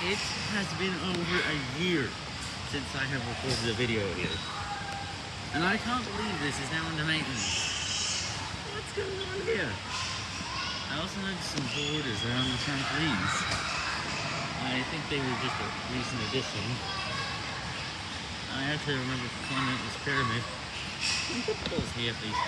It has been over a year since I have recorded a video here. And I can't believe this is now under maintenance. What's going on here? I also noticed some borders around the trampolines. I think they were just a recent addition. I actually remember climbing up this pyramid. What footballs here, please.